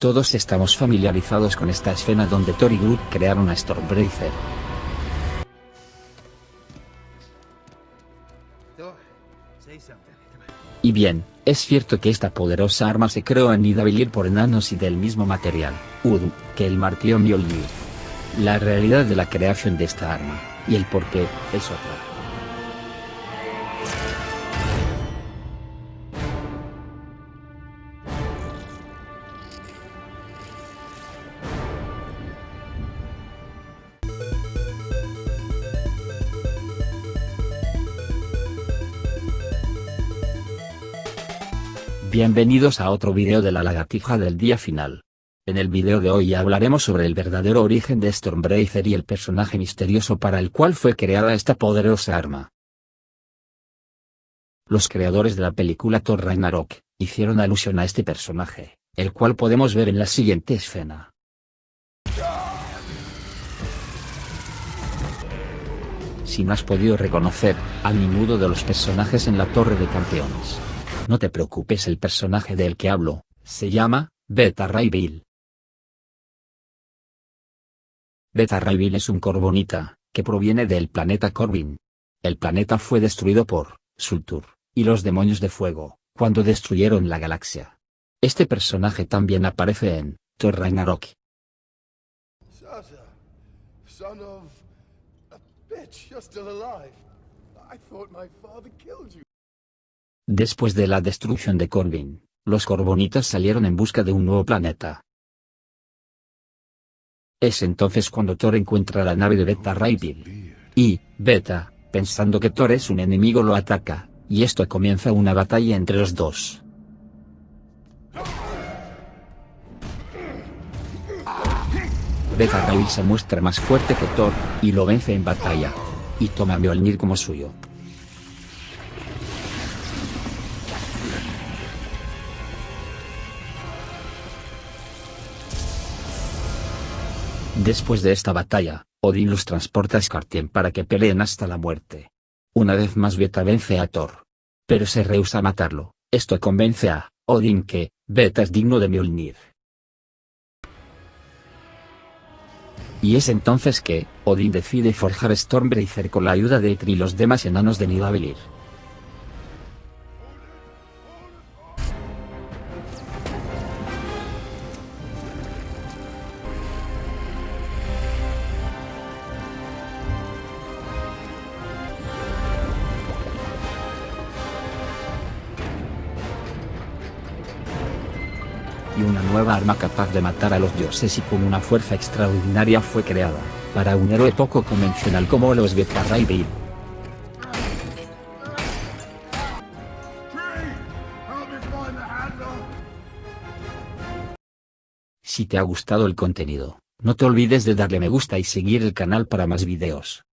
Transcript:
Todos estamos familiarizados con esta escena donde Thor y Groot crearon a Stormbreaker. Y bien, es cierto que esta poderosa arma se creó en Nidavellir por enanos y del mismo material, Udu, que el martillo Mjolnir. La realidad de la creación de esta arma, y el porqué, es otra. Bienvenidos a otro video de la lagartija del día final. En el video de hoy hablaremos sobre el verdadero origen de Stormbreaker y el personaje misterioso para el cual fue creada esta poderosa arma. Los creadores de la película Thor Ragnarok, hicieron alusión a este personaje, el cual podemos ver en la siguiente escena. Si no has podido reconocer, a ninguno de los personajes en la Torre de Campeones, no te preocupes el personaje del que hablo, se llama, Beta Ray Bill. Beta Ray Bill es un corbonita, que proviene del planeta Corbin. El planeta fue destruido por, Sultur, y los demonios de fuego, cuando destruyeron la galaxia. Este personaje también aparece en, Thor Ragnarok. Después de la destrucción de Corbin, los Corbonitas salieron en busca de un nuevo planeta. Es entonces cuando Thor encuentra la nave de Beta Bill. Y, Beta, pensando que Thor es un enemigo lo ataca, y esto comienza una batalla entre los dos. Beta Bill se muestra más fuerte que Thor, y lo vence en batalla. Y toma a Mjolnir como suyo. Después de esta batalla, Odin los transporta a Skartien para que peleen hasta la muerte. Una vez más Beta vence a Thor. Pero se rehúsa a matarlo, esto convence a Odin que, Beta es digno de Mjolnir. Y es entonces que, Odin decide forjar Stormbreaker con la ayuda de Eitri y los demás enanos de Nidavellir. Y una nueva arma capaz de matar a los dioses y con una fuerza extraordinaria fue creada, para un héroe poco convencional como los Bill. Si te ha gustado el contenido, no te olvides de darle me gusta y seguir el canal para más videos.